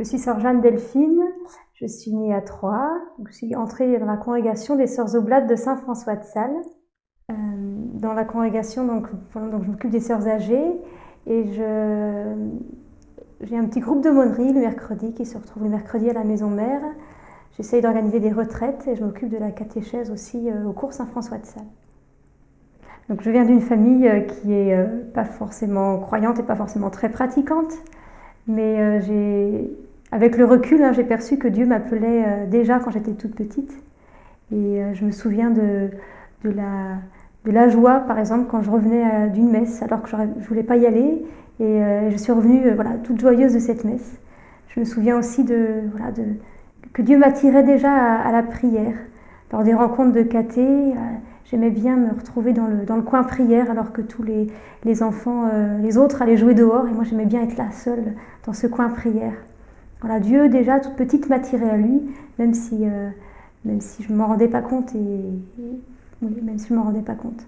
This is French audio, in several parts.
Je suis sœur Jeanne Delphine, je suis née à Troyes, je suis entrée dans la congrégation des Sœurs Oblates de Saint-François de Sales. Euh, dans la congrégation, donc, je m'occupe des sœurs âgées et j'ai un petit groupe de monnerie le mercredi qui se retrouve le mercredi à la maison mère. J'essaye d'organiser des retraites et je m'occupe de la catéchèse aussi euh, au cours Saint-François de Sales. Donc je viens d'une famille euh, qui est pas forcément croyante et pas forcément très pratiquante, mais j'ai avec le recul, hein, j'ai perçu que Dieu m'appelait euh, déjà quand j'étais toute petite. Et euh, je me souviens de, la, joie, par exemple, quand je revenais euh, d'une messe, alors que je ne voulais pas y aller. Et je suis revenue voilà, toute joyeuse de cette messe. Je me souviens aussi de, voilà, que Dieu m'attirait déjà à, la prière. Lors des rencontres de caté, j'aimais bien me retrouver dans le, coin prière, alors que tous les, les enfants, les autres allaient jouer dehors. Et moi, j'aimais bien être là, seule, dans ce coin prière. Voilà, Dieu déjà toute petite m'attirait à lui, même si, euh, même si je ne m'en rendais pas compte et, même si je m'en rendais pas compte.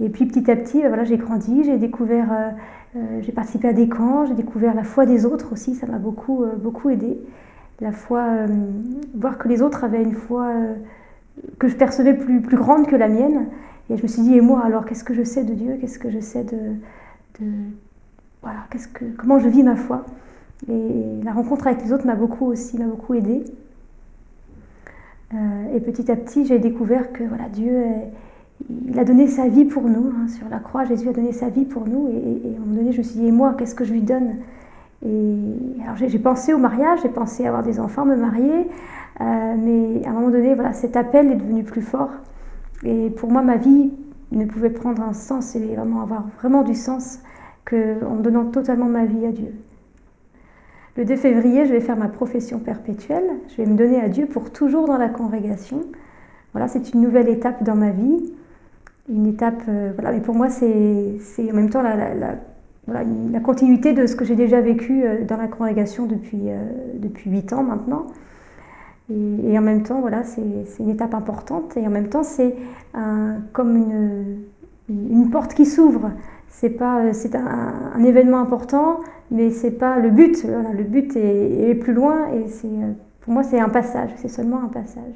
Et puis petit à petit, voilà, j'ai grandi, j'ai découvert, euh, euh, j'ai participé à des camps, j'ai découvert la foi des autres aussi, ça m'a beaucoup, beaucoup aidé. La foi, voir que les autres avaient une foi que je percevais plus, plus grande que la mienne. Et je me suis dit, et moi alors, qu'est-ce que je sais de Dieu? Qu'est-ce que je sais de, de voilà, que, comment je vis ma foi? Et la rencontre avec les autres m'a beaucoup aussi, m'a beaucoup aidé. Euh, et petit à petit, j'ai découvert que voilà, Dieu, il a donné sa vie pour nous. Hein, sur la croix, Jésus a donné sa vie pour nous. Et, à un moment donné, je me suis dit, et moi, qu'est-ce que je lui donne? Et alors j'ai pensé au mariage, j'ai pensé avoir des enfants, me marier. Euh, mais à un moment donné, voilà, cet appel est devenu plus fort. Et pour moi, ma vie ne pouvait prendre un sens et vraiment avoir vraiment du sens qu'en donnant totalement ma vie à Dieu. Le 2 février, je vais faire ma profession perpétuelle. Je vais me donner à Dieu pour toujours dans la congrégation. Voilà, c'est une nouvelle étape dans ma vie. Une étape, euh, voilà, mais pour moi, c'est en même temps la, la, continuité de ce que j'ai déjà vécu euh, dans la congrégation depuis, euh, depuis 8 ans maintenant. Et, en même temps, voilà, c'est une étape importante. Et en même temps, c'est comme une, une porte qui s'ouvre. C'est pas, c'est un, événement important, mais c'est pas le but. le but est, est plus loin et c'est, pour moi, c'est un passage. C'est seulement un passage.